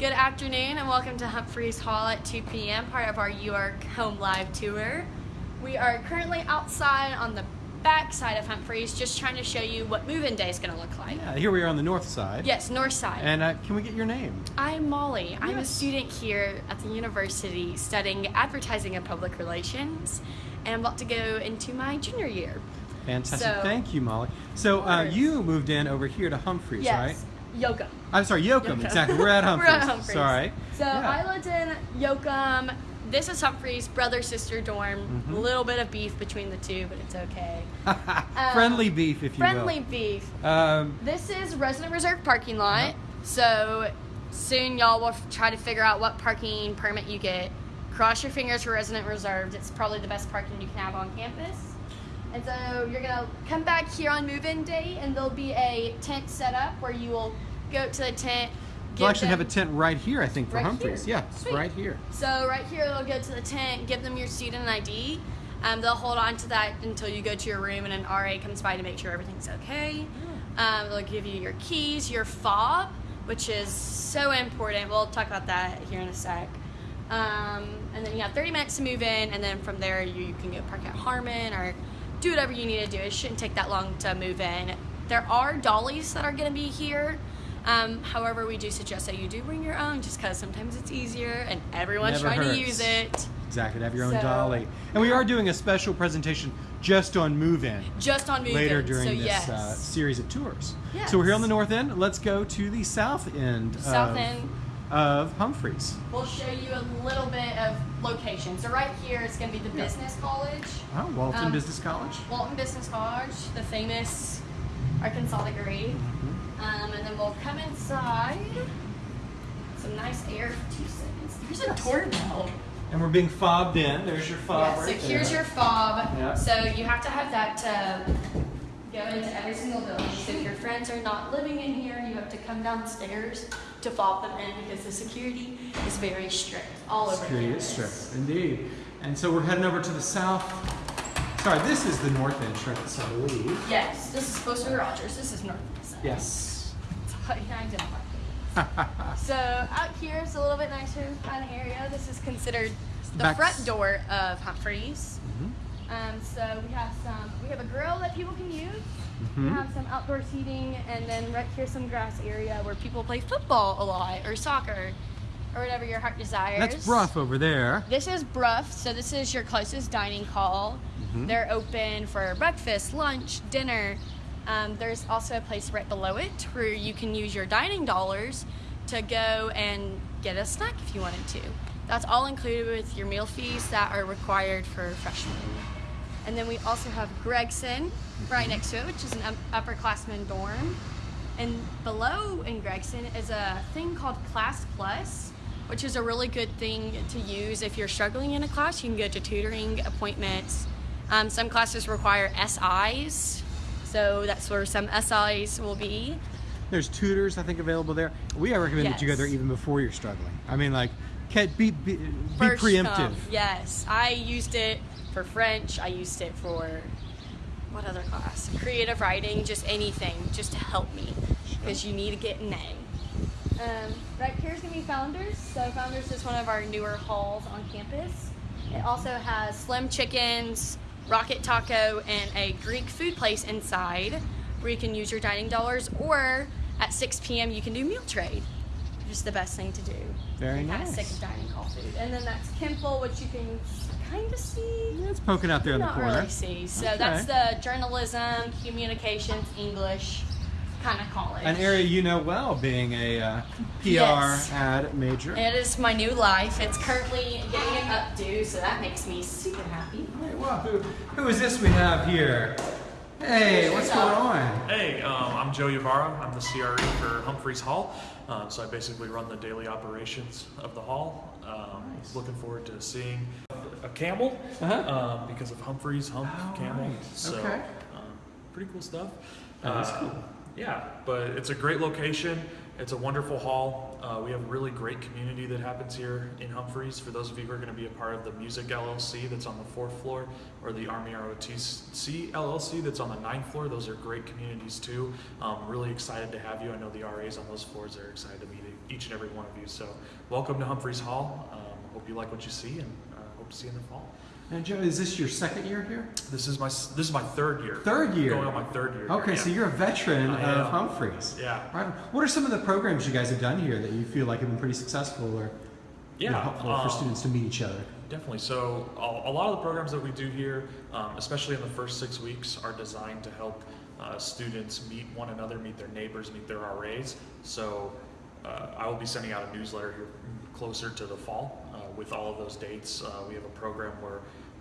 Good afternoon and welcome to Humphreys Hall at 2 p.m., part of our York Home Live Tour. We are currently outside on the back side of Humphreys just trying to show you what move-in day is going to look like. Yeah, here we are on the north side. Yes, north side. And uh, can we get your name? I'm Molly. I'm a student here at the university studying advertising and public relations and I'm about to go into my junior year. Fantastic. So- Thank you, Molly. So uh, you moved in over here to Humphreys, right? Yes, Yoakum. I'm sorry, Yoakum. Yoakum. Exactly. We're at Humphreys. We're at Humphreys. Sorry. So Yeah. I lived in Yoakum. This is Humphreys, brother sister dorm. Mm-hmm. A little bit of beef between the two, but it's okay. friendly beef, if you Um, Friendly will. beef. Um, This is resident reserve parking lot. Uh-huh. So soon y'all will f- try to figure out what parking permit you get. Cross your fingers for resident reserved. It's probably the best parking you can have on campus. And so you're gonna come back here on move-in day, and there'll be a tent set up where you will go to the tent. we'll give actually have a tent right here, I think, for Right Humphreys. here? Yeah, Sweet. right here. So right here, they'll go to the tent, give them your student ID. Um, they'll hold on to that until you go to your room and an RA comes by to make sure everything's okay. Um, they'll give you your keys, your fob, which is so important. We'll talk about that here in a sec. Um, and then you have 30 minutes to move in, and then from there you, you can go park at Harmon or do whatever you need to do. It shouldn't take that long to move in. There are dollies that are going to be here. Um, however, we do suggest that you do bring your own just because sometimes it's easier and everyone's Never trying hurts. to use it. Exactly. to Have your own So- dolly. And we are doing a special presentation just on move-in Just on move in. later during so this yes. uh, series of tours. Yes. So we're here on the north end. Let's go to the south end. South of, end. of Humphreys. We'll show you a little bit of location. So right here is going to be the Yeah. business college. Oh, Walton Um, Business College. Walton Business College, the famous Arkansas degree. Mm-hmm. Um, and then we'll come inside. Some nice air for two seconds. There's a doorbell. And we're being fobbed in. There's your fob Yeah, so right here's there. your fob. Yeah. So you have to have that to go into every single building. So if your friends are not living in here, you have to come downstairs to fob them in because the security is very strict all over Security is strict, indeed. And so we're heading over to the south. Sorry, this is the north entrance, I believe. Yes, this is supposed to be Rogers. This is North. Yes. I didn't like it. So out here is a little bit nicer kind of area. This is considered the back- front door of Humphreys. Mhm. Um, so we have some, we have a grill that people can use. We Mhm. have some outdoor seating, and then right here some grass area where people play football a lot or soccer or whatever your heart desires. That's Brough over there. This is Brough, so this is your closest dining hall. Mhm. They're open for breakfast, lunch, dinner. Um, there's also a place right below it where you can use your dining dollars to go and get a snack if you wanted to. That's all included with your meal fees that are required for freshmen. And then we also have Gregson right next to it, which is an up- upperclassman dorm. And below in Gregson is a thing called Class Plus, which is a really good thing to use if you're struggling in a class. You can go to tutoring appointments. Um, some classes require SIs, so that's where some SIs will be. There's tutors, I think, available there. We recommend that you go there even before you're struggling. I mean, like, be be, be First preemptive. come. Yes, I used it for French. I used it for what other class? Creative writing, just anything, just to help me, because you need to get an A. Um, right here's gonna be Founders. So Founders is one of our newer halls on campus. It also has Slim Chickens, Rocket Taco, and a Greek food place inside, where you can use your dining dollars, or at 6 p.m. you can do meal trade, which is the best thing to do. Very nice. sick of dining hall food. And then that's Kimpel, which you can kind of see. Yeah, it's poking out there in the corner. Not really see. So Okay. that's the journalism, communications, English kind of college. An area you know well, being a uh, PR Yes. ad major. It is my new life. It's currently getting an updo, so that makes me super happy. Hey, well, who, who is this we have here? Hey, what's going on? Hey, um, I'm Joe Yavara. I'm the CRE for Humphreys Hall. Um, so I basically run the daily operations of the hall. Um, Nice. Looking forward to seeing a camel Uh-huh. um, because of Humphreys, hump, Oh, camel. right. So Okay. um, pretty cool stuff. That is Uh, cool. Yeah, but it's a great location It's a wonderful hall. Uh, we have a really great community that happens here in Humphreys. For those of you who are going to be a part of the Music LLC that's on the fourth floor, or the Army ROTC LLC that's on the ninth floor, those are great communities too. Um, really excited to have you. I know the RAs on those floors are excited to meet each and every one of you. So, welcome to Humphreys Hall. Um, hope you like what you see, and uh, hope to see you in the fall. And Joe, is this your second year here? This is my this is my third year. Third year. Going on my third year. Okay, here, so yeah. you're a veteran I of am. Humphreys. Yeah. Right. What are some of the programs you guys have done here that you feel like have been pretty successful or you know, Yeah, helpful um, for students to meet each other? Definitely. So a, a lot of the programs that we do here, um, especially in the first six weeks, are designed to help uh, students meet one another, meet their neighbors, meet their RAs. So uh, I will be sending out a newsletter here closer to the fall uh, with all of those dates. Uh, we have a program where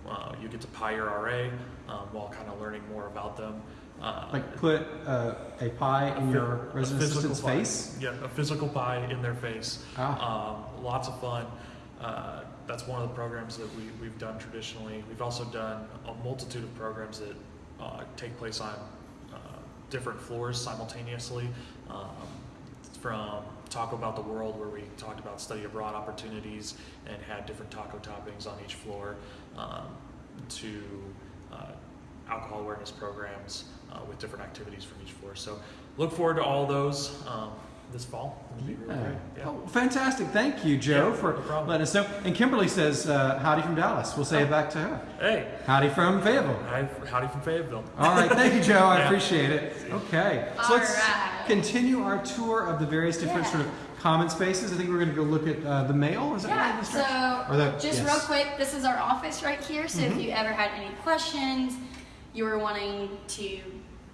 uh, you get to pie your RA um, while kind of learning more about them. Uh, Like put uh, a pie in a your resident assistant's pie. face? Yeah, a physical pie in their face. Ah. Um, lots of fun. Uh, that's one of the programs that we, we've done traditionally. We've also done a multitude of programs that uh, take place on uh, different floors simultaneously. Um, from Talk About the World, where we talked about study abroad opportunities and had different taco toppings on each floor, um, to uh, alcohol awareness programs uh, with different activities from each floor. So look forward to all those um, this fall. It'll be really Yeah. great. Yeah. Oh, fantastic. Thank you, Joe, Yeah, for no letting us know. And Kimberly says, uh, howdy from Dallas. We'll say it back to her. Hey, Howdy from Fayetteville. howdy from Fayetteville. All right, thank you, Joe. I Yeah. appreciate it. Okay, so All let's right. Continue our tour of the various different Yeah. sort of common spaces. I think we're going to go look at uh, the mail. Is that? Yeah, direction? so the- just yes. Mm-hmm. real quick, this is our office right here. So if you ever had any questions, you were wanting to,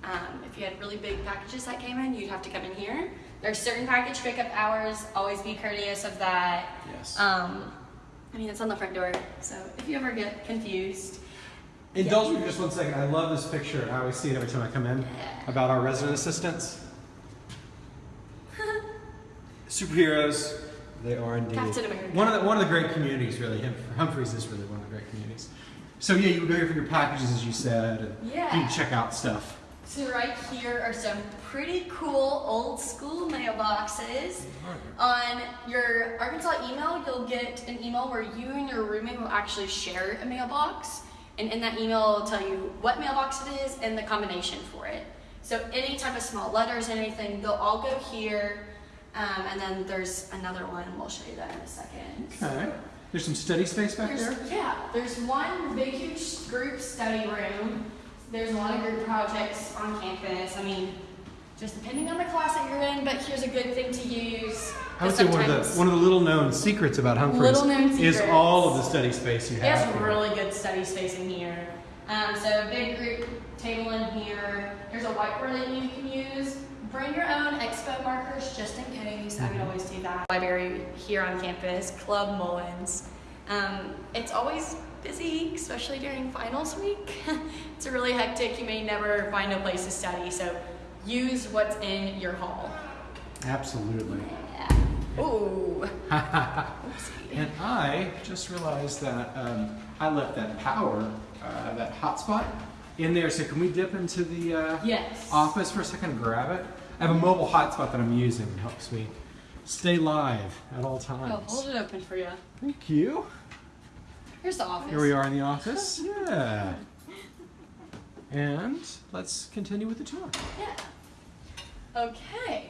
um, if you had really big packages that came in, you'd have to come in here. There's certain package pickup hours. Always be courteous of that. Yes. Um, I mean, it's on the front door. So if you ever get confused, Indulge me just one second. I love this picture. I always see it every time I come in about our resident assistants. Superheroes. They are indeed. Captain America. One of the one of the great communities, really. Hum- Humphreys is really one of the great communities. So yeah, you would go here for your packages, as you said, and Yeah. you can check out stuff. So right here are some pretty cool old school mailboxes. On your Arkansas email, you'll get an email where you and your roommate will actually share a mailbox. And in that email, it'll tell you what mailbox it is and the combination for it. So any type of small letters, and anything, they'll all go here. Um, and then there's another one. and We'll show you that in a second. Okay. There's some study space back There's, there. yeah, there's one big, huge group study room. There's a lot of group projects on campus. I mean, just depending on the class that you're in, but here's a good thing to use. I would say one of the one of the little known secrets about Humphreys is all of the study space you have. has really good study space in here. Um, so big group table in here. There's a whiteboard that you can use. Bring your own expo markers just in case. I would always do that. Library here on campus, Club Mullins. Um, it's always busy, especially during finals week. it's really hectic. You may never find a place to study, so use what's in your hall. Absolutely. Yeah. Ooh. And I just realized that um, I left that power, uh, that hotspot, in there. So can we dip into the uh, Yes. office for a second and grab it? I have a mobile hotspot that I'm using. It helps me stay live at all I'll times. hold it open for you. Thank you. Here's the office. Here we are in the office. Yeah. And let's continue with the tour. Yeah. Okay.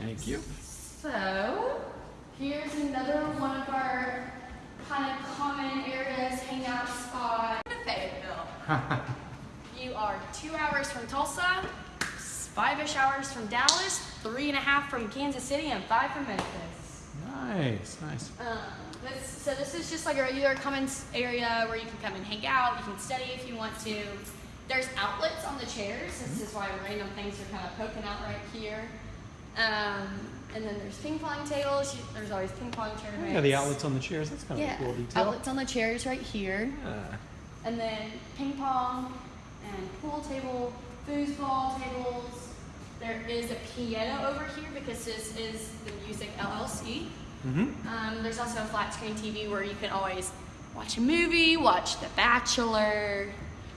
Thank you. So, here's another one of our kind of common areas, hangout spot. Fayetteville. you are two hours from Tulsa, five-ish hours from Dallas, three and a half from Kansas City, and five from Memphis. Nice, nice. Um, this, so this is just like a regular commons area where you can come and hang out. You can study if you want to. There's outlets on the chairs. This is why random things are kind of poking out right here. Um, and then there's ping pong tables. There's always ping pong tournaments. Yeah, the outlets on the chairs. That's kind of Yeah, a cool detail. outlets on the chairs right here. Yeah. And then ping pong and pool table, foosball tables. There is a piano over here because this is the Music LLC. Mm-hmm. Um, there's also a flat screen TV where you can always watch a movie, watch The Bachelor,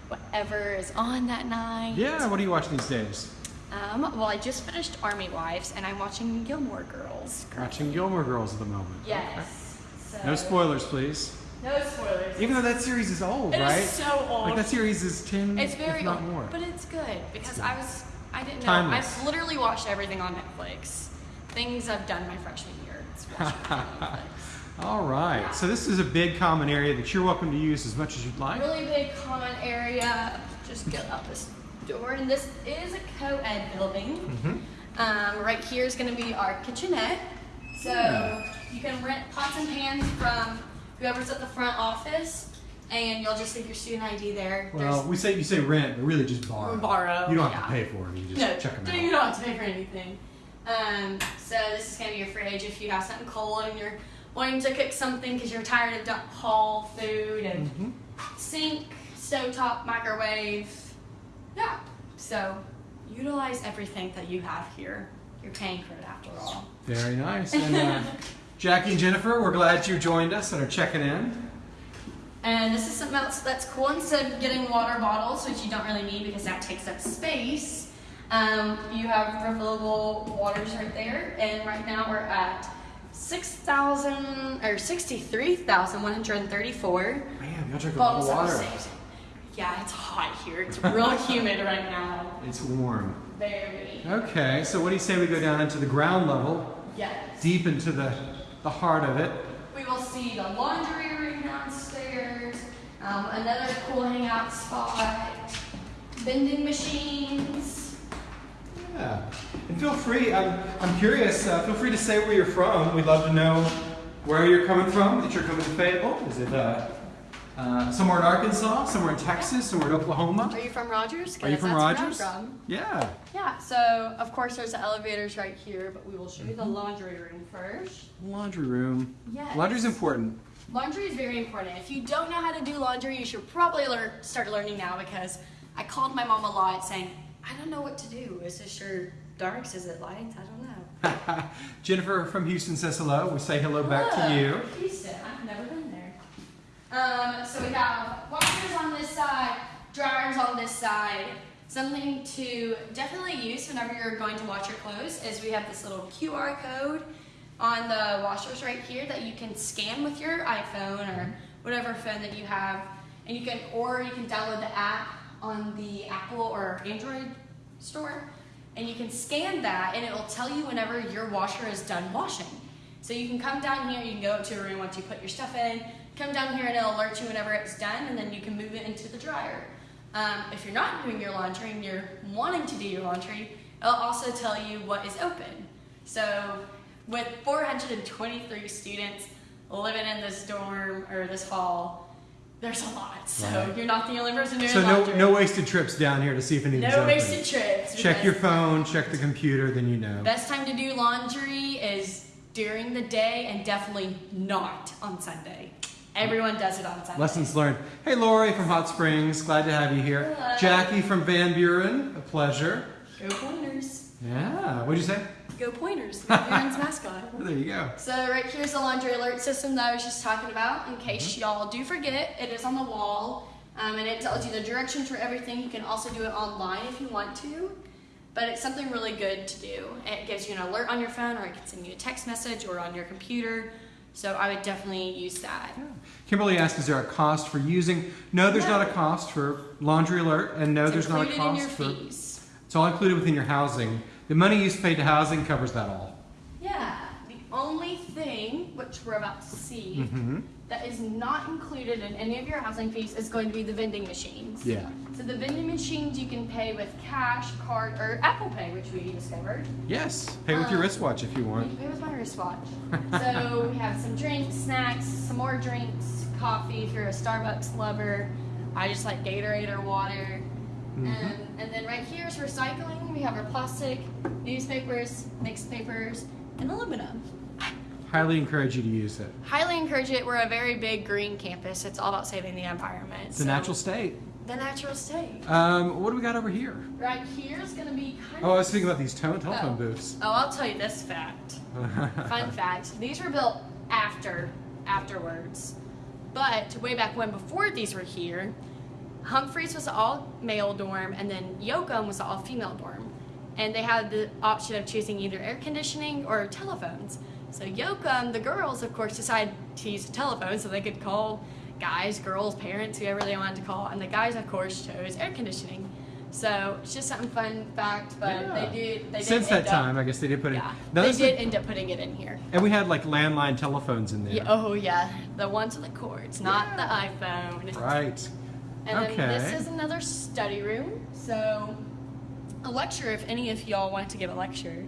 whatever is on that night. Yeah, what do you watch these days? Um, well, I just finished Army Wives, and I'm watching Gilmore Girls. Watching Gilmore Girls at the moment. Yes. So, No spoilers, please. No spoilers. Even though that series is old, It right? It is so old. Like that series is ten, It's very if not old, more. but it's good because I was I didn't know. Timeless. I've literally watched everything on Netflix. Things I've done my freshman year. It's watching on All right. So this is a big common area that you're welcome to use as much as you'd like. Really big common area. Just get out this door, and this is a co-ed building. Mhm. Um, right here is going to be our kitchenette. So Yeah. you can rent pots and pans from whoever's at the front office, and you'll just leave your student ID there. Well, we say you say rent, but really just borrow. Borrow, You don't have to pay for it. You just no, check them out. you don't have to pay for anything. Um, so this is gonna be your fridge if you have something cold and you're wanting to cook something because you're tired of dump haul food and Mhm. sink, stovetop, microwave. Yeah. So utilize everything that you have here. You're paying for it after all. Very nice. And uh, Jackie and Jennifer, we're glad you joined us and are checking in. And this is something else that's cool. Instead of getting water bottles, which you don't really need because that takes up space, um, you have refillable waters right there. And right now we're at 6,000 or 63,134 Man, y'all drink a lot of water. Yeah, it's hot here. It's real humid right now. It's warm. Very. Okay, so what do you say we go down into the ground level, Yes. deep into the, the heart of it? We will see the laundry room downstairs, um, another cool hangout spot, vending machines. Yeah. And feel free, I'm, I'm curious, uh, feel free to say where you're from. We'd love to know where you're coming from, that you're coming to Fayetteville. Is it uh, uh, somewhere in Arkansas, somewhere in Texas, somewhere in Oklahoma? Are you from Rogers? Are you from that's where I'm Rogers? from. Yeah. Yeah, so of course there's the elevators right here, but we will show you the laundry room first. Laundry room. Yes. Laundry's important. Laundry is very important. If you don't know how to do laundry, you should probably learn start learning now because I called my mom a lot saying, I don't know what to do. Is this your darks? Is it lights? I don't know. Jennifer from Houston says hello. We say hello back to you. Houston, I've never been there. Um, so we have washers on this side, dryers on this side. Something to definitely use whenever you're going to wash your clothes is we have this little QR code on the washers right here that you can scan with your iPhone or whatever phone that you have, and you can or you can download the app on the Apple or Android store, and you can scan that, and it'll tell you whenever your washer is done washing. So you can come down here, you can go up to a room once you put your stuff in, come down here and it'll alert you whenever it's done, and then you can move it into the dryer. Um, if you're not doing your laundry and you're wanting to do your laundry, it'll also tell you what is open. So with 423 students living in this dorm or this hall, there's a lot. So Right. you're not the only person doing So no, laundry. no wasted trips down here to see if anything's No open. wasted trips. Check your phone, check the computer, then you know. Best time to do laundry is during the day and definitely not on Sunday. Everyone does it on Sunday. Lessons learned. Hey, Lori from Hot Springs, glad to have you here. Hello. Jackie from Van Buren, a pleasure. Go Pointers. Yeah, what'd you say? Go Pointers. Aaron's mascot. There you go. So right here's the laundry alert system that I was just talking about. In case y'all do forget, it is on the wall, um, and it tells you the directions for everything. You can also do it online if you want to, but it's something really good to do. It gives you an alert on your phone, or it can send you a text message, or on your computer. So I would definitely use that. Kimberly asked, is there a cost for using? No, there's No. not a cost for Laundry Alert, and no, It's there's not a included in your cost for. fees. It's all included within your housing. The money you paid to housing covers that all. Yeah. The only thing, which we're about to see, Mm-hmm. that is not included in any of your housing fees is going to be the vending machines. Yeah. So the vending machines you can pay with cash, card, or Apple Pay, which we discovered. Yes. Pay with your Um, wristwatch if you You want. pay with my wristwatch. so we have some drinks, snacks, some more drinks, coffee if you're a Starbucks lover. I just like Gatorade or water. Mhm. Um, and then right here is recycling. We have our plastic, newspapers, mixed papers, and aluminum. Highly encourage you to use it. Highly encourage it. We're a very big green campus. It's all about saving the environment. It's a So- natural state. The natural state. Um, what do we got over here? Right here is going to be kind Oh, I was thinking about these tele- telephone Oh. booths. Oh, I'll tell you this fact. Fun fact: these were built after, afterwards, but way back when, before these were here, Humphreys was all male dorm, and then Yoakum was all female dorm. and they had the option of choosing either air conditioning or telephones. So Yoakum, the girls, of course, decided to use a telephone so they could call guys, girls, parents, whoever they wanted to call, and the guys, of course, chose air conditioning. So it's just something fun fact, but Yeah. they did. They did Since that up- time, I guess they did put it. yeah, they did end up putting it in here. and we had like landline telephones in there. Yeah, oh yeah, the ones with the cords, not Yeah. the iPhone. Right. And then this is another study room. So a lecture, if any of y'all want to give a lecture.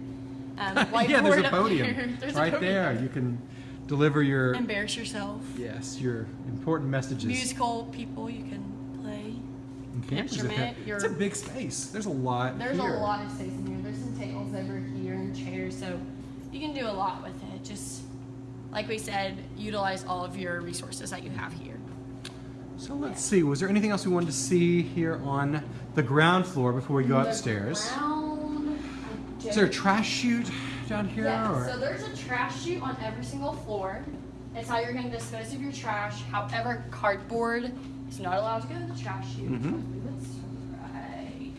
Um, yeah, there's whiteboard a up podium there. There's a right podium. there. You can deliver your Embarrass yourself. yes, your important messages. Musical people you can play. Have instrument, your- It's a big space. There's a lot There's here. a lot of space in here. There's some tables over here and chairs, so you can do a lot with it. Just like we said, utilize all of your resources that you have here. So let's see. Was there anything else we wanted to see here on the ground floor before we go The upstairs? ground, Is there a trash chute down here? Yeah, or? so there's a trash chute on every single floor. It's how you're going to dispose of your trash. However, cardboard is not allowed to go in the trash chute. Believe it's right.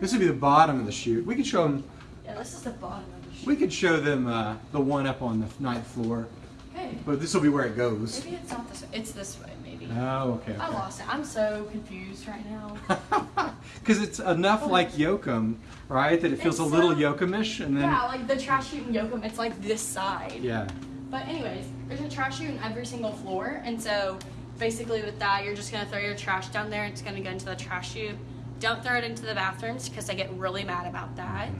This would be the bottom of the chute. We could show them. Yeah, this is the bottom of the chute. We could show them uh, the one up on the ninth floor, Okay. but this will be where it goes. Maybe it's not this way. It's this way, maybe. Oh, okay. I lost it. I'm so confused right now. Because it's enough like Yoakum, right? That it feels It's a little Yoakumish, and then yeah, like the trash chute in Yoakum, it's like this side. yeah. But anyways, there's a trash chute in every single floor, and so basically with that, you're just gonna throw your trash down there. It's gonna go into the trash chute. Don't throw it into the bathrooms because they get really mad about that.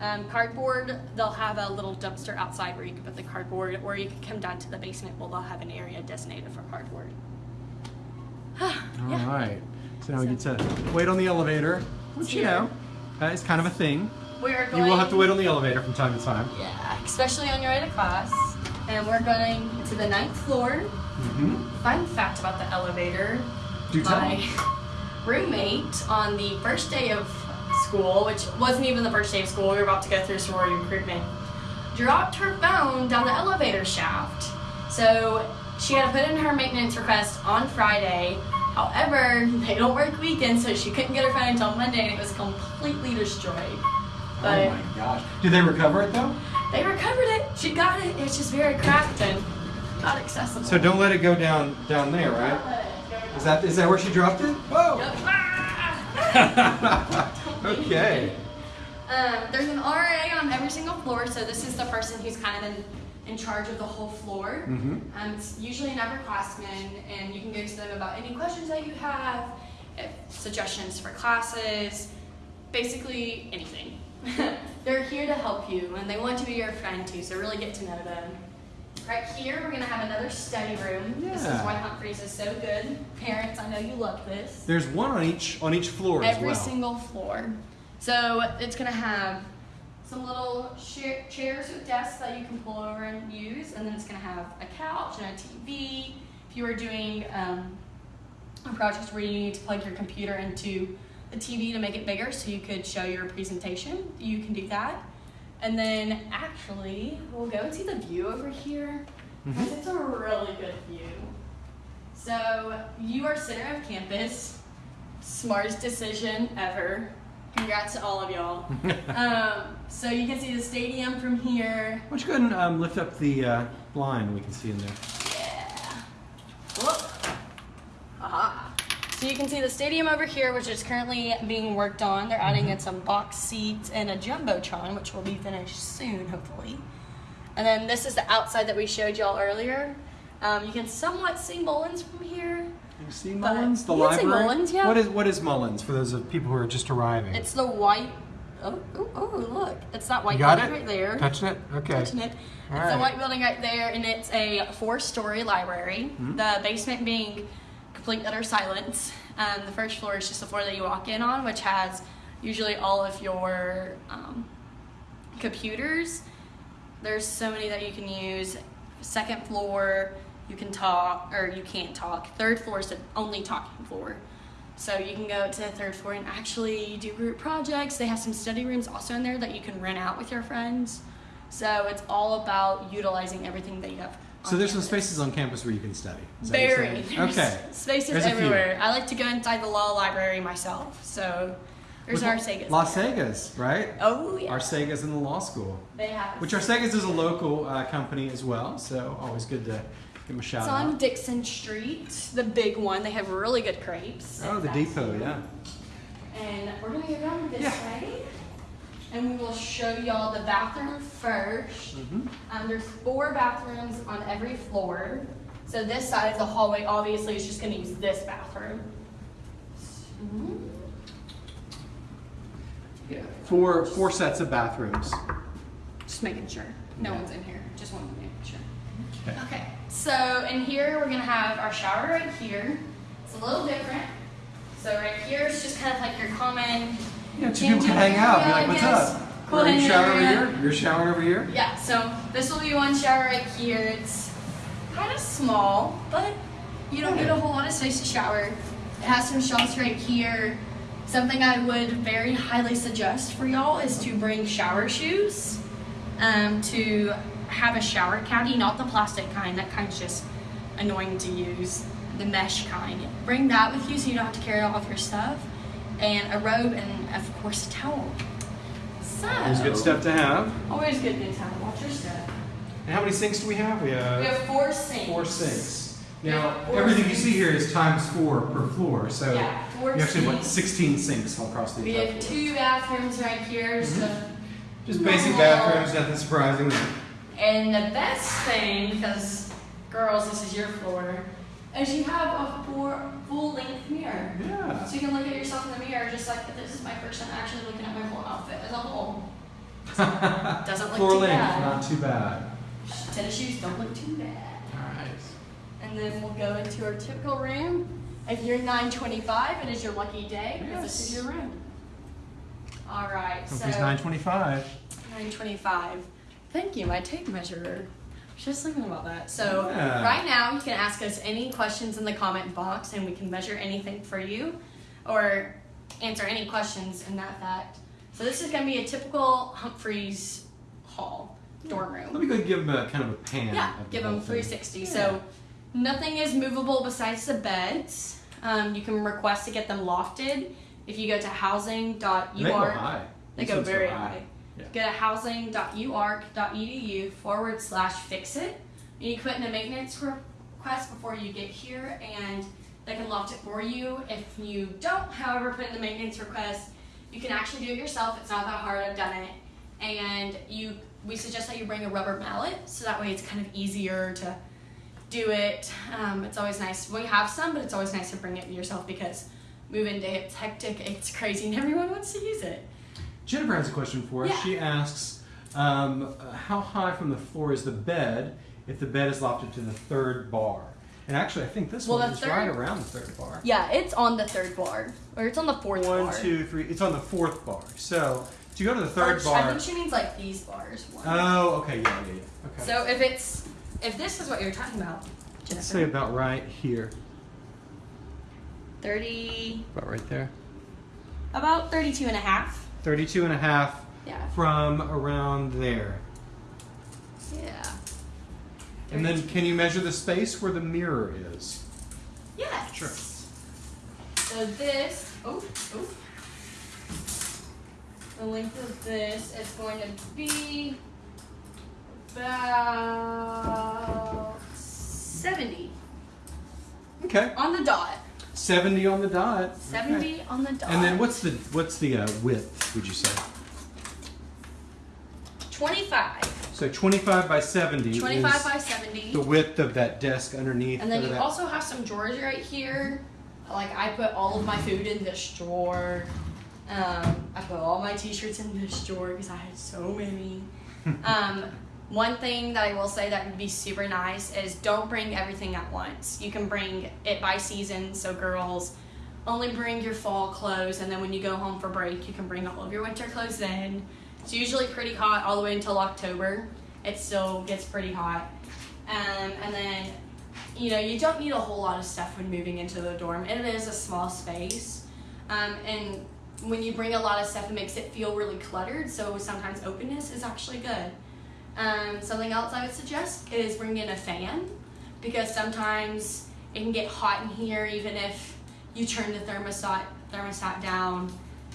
Um, cardboard, they'll have a little dumpster outside where you can put the cardboard, or you can come down to the basement where they'll have an area designated for cardboard. All yeah. right. So now we get to wait on the elevator, which you know uh, is kind of a thing. We're going, You will have to wait on the elevator from time to time. Yeah, especially on your way to class. And we're going to the ninth floor. Mm-hmm. Fun fact about the elevator. Do tell. my roommate on the first day of school, which wasn't even the first day of school, we were about to go through sorority recruitment, dropped her phone down the elevator shaft. So she had to put in her maintenance request on Friday. However, they don't work weekends, so she couldn't get her phone until Monday, and it was completely destroyed. But oh my gosh. Did they recover it though? they recovered it. She got it. It's just very cracked and not accessible. So don't let it go down down there, right? Is that is that where she dropped it? Whoa. okay. Um, there's an RA on every single floor, so this is the person who's kind of in, in charge of the whole floor. Mhm. Um, it's usually an upperclassman, and you can go to them about any questions that you have, if suggestions for classes, basically anything. They're here to help you, and they want to be your friend too, so really get to know them. Right here, we're gonna have another study room. This is why Humphreys is so good. Parents, I know you love this There's one on each on each floor as every well. single floor. So it's gonna have some little chairs with desks that you can pull over and use, and then it's gonna have a couch and a TV. If you are doing um, a project where you need to plug your computer into the TV to make it bigger so you could show your presentation, you can do that. And then actually, we'll go and see the view over here. 'cause It's a really good view. So you are center of campus smartest decision ever. Congrats to all of y'all. um, so you can see the stadium from here. Why don't you go ahead and um, lift up the uh, blind we can see in there. Yeah. Whoop. Aha. So you can see the stadium over here, which is currently being worked on. They're adding in some box seats and a jumbotron, which will be finished soon, hopefully. And then this is the outside that we showed y'all earlier. Um, you can somewhat see Mullins from here. You see But- Mullins, the library. Mullins, yeah. What is what is Mullins for those of people who are just arriving? It's the white. Oh, oh, oh look! It's that white building it right there. Touching it? Okay. touching it. All it's a right. white building right there, and it's a four-story library. Mhm. The basement being complete utter silence. Um, the first floor is just the floor that you walk in on, which has usually all of your um, computers. There's so many that you can use. Second floor, you can talk, or you can't talk. Third floor is the only talking floor. So you can go to the third floor and actually do group projects. They have some study rooms also in there that you can rent out with your friends. So it's all about utilizing everything that you have. So there's some spaces on campus where you can study. Is that what you're Very. There's Okay. Spaces There's everywhere. I like to go inside the law library myself. So There's With Arsaga's. Las. Vegas, right? Oh yeah. Arsaga's in the law school. They have. Which Arsaga's is a local uh, company as well, so always good to give them a shout It's out. on Dixon Street, the big one. They have really good crepes. Oh, the depot, yeah. And we're gonna go down this Yeah. way, and we will show y'all the bathroom first. hmm Um, there's four bathrooms on every floor. So this side of the hallway, obviously, is just gonna use this bathroom. Mhm. Yeah. Four four sets of bathrooms. Just making sure. No Yeah. one's in here. Just wanted to make sure. Okay. Okay, so in here we're gonna have our shower right here. It's a little different. So right here is just kind of like your common. Yeah, two people can hang out. Be like, what's up? Cool Are you showering over here? You're showering over here? Yeah, so this will be one shower right here. It's kind of small, but you don't need a whole lot of space to shower. It has some shelves right here. Something I would very highly suggest for y'all is to bring shower shoes. Um, to have a shower caddy, not the plastic kind. That kind's just annoying to use. The mesh kind. Bring that with you so you don't have to carry all of your stuff. And a robe and of course a towel. So Always good stuff to have. Always good to have. Watch your step. And how many sinks do we have? We have, We have four sinks. four sinks. Now, four everything you see here is times four per floor, so Yeah, four you actually want sinks. 16 sinks all across the We have floor. two bathrooms right here. So, mm-hmm. Just basic bathrooms, nothing surprising. And the best thing, because girls, this is your floor, is you have a four full length mirror. Yeah. So you can look at yourself in the mirror just like this is my first time actually looking at my whole outfit as a whole. Doesn't look Floor too length, bad. not too bad. Tennis shoes don't look too bad. Alright. And then we'll go into our typical room. If you're 925, it is your lucky day because this is your room. All right, so Something's 925. 925. Thank you, my tape measurer. Just thinking about that. So Yeah. right now, you can ask us any questions in the comment box, and we can measure anything for you, or answer any questions in that fact. So this is going to be a typical Humphreys Hall dorm room. Let me go ahead and give them a kind of a pan. Yeah, give them thing. 360. So nothing is movable besides the beds. Um, you can request to get them lofted. If you go to housing.ur, They go high. they go very high. Yeah. Go to housing.uark.edu forward slash fix it. You put in a maintenance request before you get here, and they can loft it for you. If you don't, however, put in the maintenance request, you can actually do it yourself. It's not that hard. I've done it. And you, we suggest that you bring a rubber mallet, so that way it's kind of easier to do it. Um, it's always nice. We have some, but it's always nice to bring it yourself because move-in day it's hectic, it's crazy, and everyone wants to use it. Jennifer has a question for us. Yeah. She asks, um, how high from the floor is the bed if the bed is lofted to the third bar? And actually, I think this Well, one is third- right around the third bar. Yeah, it's on the third bar, or it's on the fourth One, bar. One, two, three. It's on the fourth bar. So to go to the Or third sh- I think she means like these bars. One. Oh, okay, yeah, yeah, yeah. Okay. So if it's if this is what you're talking about, Let's say about right here. thirty, About right there. about 32 and a half. 32 and a half Yeah. from around there. Yeah. And then can you measure the space where the mirror is? Yes. Sure. So this, oh, oh. The length of this is going to be about 70 Okay. on the dot. 70 on the dot. 70 Okay. on the dot. And then what's the what's the uh, width, would you say? 25. So 25 by 70 25 is by 70. the width of that desk underneath. And then you that. also have some drawers right here. Like I put all of my food in this drawer. Um, I put all my t-shirts in this drawer because I had so many. um, one thing that I will say that would be super nice is don't bring everything at once. You can bring it by season. So girls, only bring your fall clothes, and then when you go home for break, you can bring all of your winter clothes in. It's usually pretty hot all the way until October. It still gets pretty hot. Um, and then, you know, you don't need a whole lot of stuff when moving into the dorm. It is a small space. Um, and when you bring a lot of stuff, it makes it feel really cluttered. So sometimes openness is actually good. Um, something else I would suggest is bring in a fan because sometimes it can get hot in here even if you turn the thermostat thermostat down.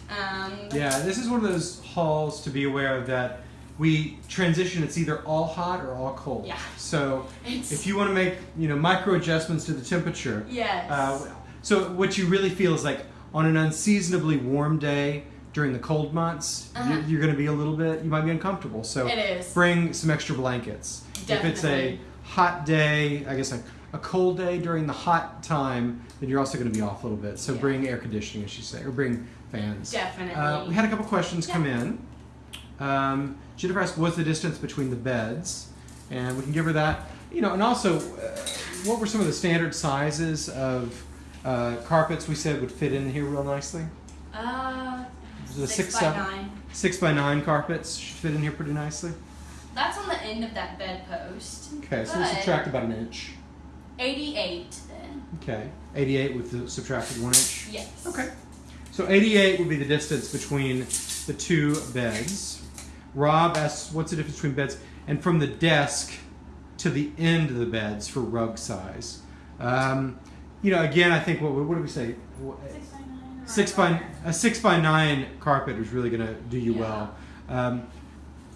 Um, Yeah, this is one of those halls to be aware of that we transition. It's either all hot or all cold. Yeah. So It's- if you want to make you know micro adjustments to the temperature, Yes. uh, so what you really feel is like on an unseasonably warm day during the cold months, Uh-huh. you- you're going to be a little bit. You might be uncomfortable. So It is. bring some extra blankets. If it's a hot day, I guess a, a cold day during the hot time, then you're also going to be off a little bit. So Yeah. bring air conditioning, as you say, or bring fans. Definitely. Uh, we had a couple questions come in. Um, Jennifer asked, "What's the distance between the beds?" And we can give her that. You know, and also, uh, what were some of the standard sizes of uh, carpets we said would fit in here real nicely? uh, A six, six, by nine. six by nine carpets should fit in here pretty nicely. That's on the end of that bedpost. Okay, so we subtract about an inch. 88 then. Okay, 88 with the subtracted one inch. Yes. Okay. So 88 would be the distance between the two beds. Rob asks, what's the difference between beds? And from the desk to the end of the beds for rug size. Um, you know, again, I think what, what did we say? Six by nine. Six by a six by nine carpet is really going to do you Yeah. well. Um,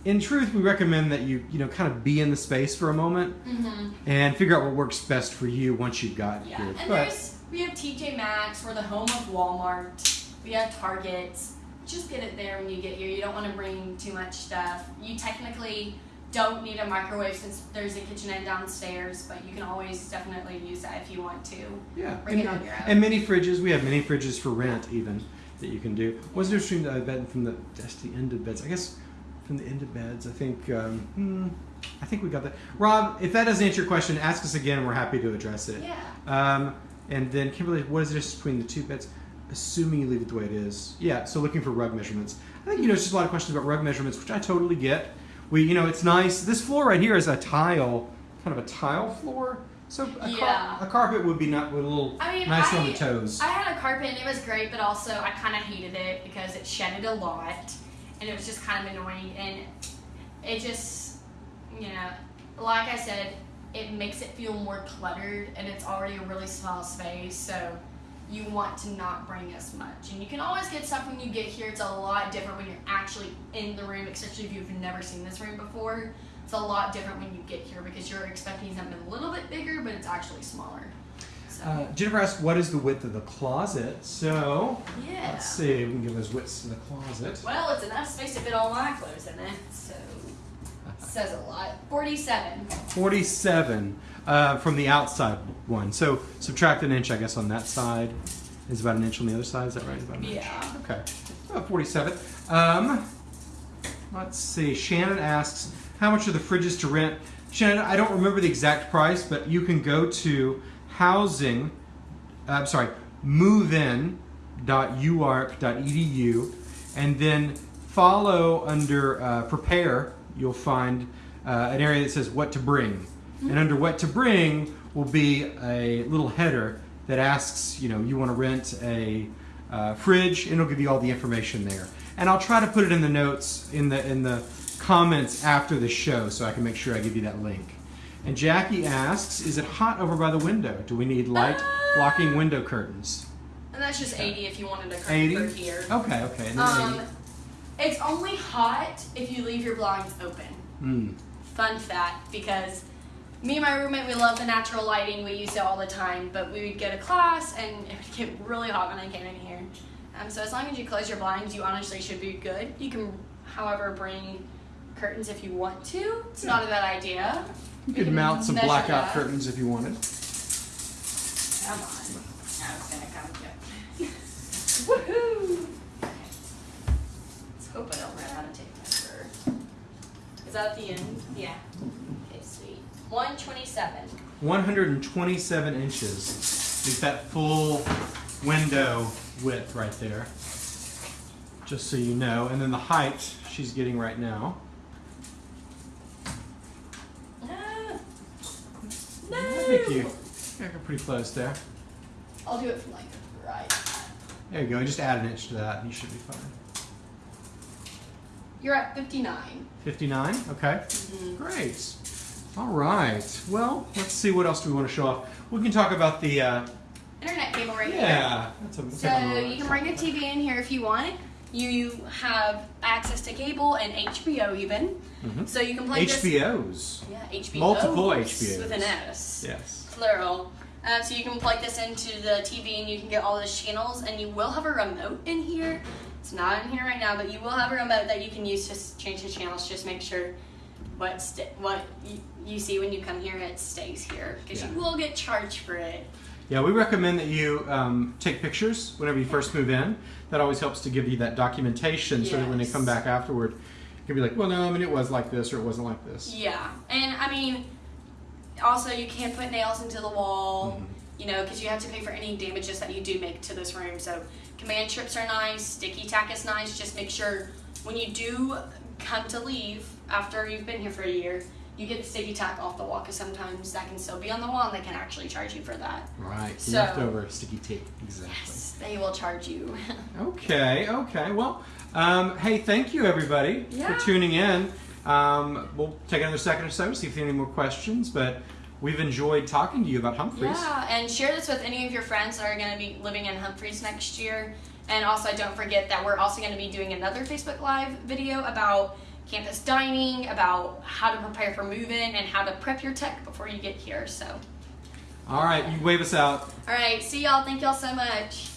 in truth, we recommend that you you know kind of be in the space for a moment Mm-hmm. and figure out what works best for you once you've got Yeah. here. And But- there's we have TJ Maxx. We're the home of Walmart. We have Targets. Just get it there when you get here. You don't want to bring too much stuff. You technically don't need a microwave since there's a kitchenette downstairs, but you can always definitely use that if you want to. Yeah, Bring and, it on your own. and mini fridges. We have mini fridges for rent even that you can do. What's the difference between the bed from the just the end of beds? I guess from the end of beds. I think um, hmm, I think we got that. Rob, if that doesn't answer your question, ask us again. We're happy to address it. Yeah. Um, and then Kimberly, what is the difference between the two beds? Assuming you leave it the way it is. Yeah. So looking for rug measurements. I think you know it's just a lot of questions about rug measurements, which I totally get. We you know it's nice. This floor right here is a tile, kind of a tile floor. So a, Yeah. car- a carpet would be not would a little I mean, nicer I, on the toes. I had a carpet and it was great, but also I kind of hated it because it shedded a lot, and it was just kind of annoying. And it just, you know, like I said, it makes it feel more cluttered, and it's already a really small space, so you want to not bring as much. And you can always get stuff when you get here. It's a lot different when you're actually in the room, especially if you've never seen this room before. It's a lot different when you get here because you're expecting something a little bit bigger, but it's actually smaller. So. Uh, Jennifer asked, "What is the width of the closet?" So Yeah. let's see. We can give those widths to the closet. Well, it's enough space to fit all my clothes in it, so says a lot. Forty-seven. Forty-seven uh, from the outside one. So subtract an inch, I guess, on that side. Is about an inch on the other side. Is that right? About an inch. Yeah. Okay. About forty-seven. Um, let's see. Shannon asks, "How much are the fridges to rent?" Shannon, I don't remember the exact price, but you can go to housing. uh, I'm sorry, movein.uark.edu, and then follow under uh, prepare. You'll find uh, an area that says what to bring, and under what to bring will be a little header that asks, you know, you want to rent a uh, fridge, and it'll give you all the information there. And I'll try to put it in the notes in the in the comments after the show, so I can make sure I give you that link. And Jackie asks, "Is it hot over by the window? Do we need light blocking window curtains?" And that's just eighty if you wanted a curtain 80? here. Okay, okay. Um, it's only hot if you leave your blinds open. Mm. Fun fact, because me and my roommate, we love the natural lighting. We use it all the time, but we would go to class and it would get really hot when I came in here. Um, so as long as you close your blinds, you honestly should be good. You can, however, bring curtains if you want to. It's not a bad idea. You We could mount some blackout curtains if you wanted. Come on. I was gonna come get Woohoo! Hope I don't run out of tape measure. Is that the end? Yeah. Okay, sweet. 127. 127 inches is that full window width right there. Just so you know. And then the height she's getting right now. Ah, no. No. I think you yeah, you're pretty close there. I'll do it from like right. There you go. Just add an inch to that and you should be fine. You're at 59. 59? Okay. Mhm. Great. All right. Well, let's see what else do we want to show off. We can talk about the. Uh, Internet cable right here. yeah. That's a, that's So a- you can bring a TV in here if you want. You have access to cable and HBO even, Mhm. so you can play this. HBOs. Yeah, HBO. Multiple HBOs. with an S. Yes. Plural. Um, so you can plug this into the TV and you can get all those channels, and you will have a remote in here. It's not in here right now, but you will have a remote that you can use to change the channels. Just make sure what what you, you see when you come here it stays here because Yeah. you will get charged for it. Yeah, we recommend that you um, take pictures whenever you first move in. That always helps to give you that documentation so that when they come back afterward, you can be like, well, no, I mean, it was like this or it wasn't like this. Yeah, and I mean, also you can't put nails into the wall, Mhm. You know, because you have to pay for any damages that you do make to this room. So command strips are nice, sticky tack is nice. Just make sure when you do come to leave after you've been here for a year, you get the sticky tack off the wall because sometimes that can still be on the wall and they can actually charge you for that. Right. So- Leftover sticky tape. Exactly. Yes, they will charge you. Okay, okay. Well, um, hey, thank you everybody Yeah. for tuning in. Um, we'll take another second or so to see if there are any more questions, but we've enjoyed talking to you about Humphreys. Yeah, and share this with any of your friends that are going to be living in Humphreys next year. And also, don't forget that we're also going to be doing another Facebook Live video about campus dining, about how to prepare for move-in, and how to prep your tech before you get here. So, All right, you wave us out. all right, see y'all. Thank y'all so much.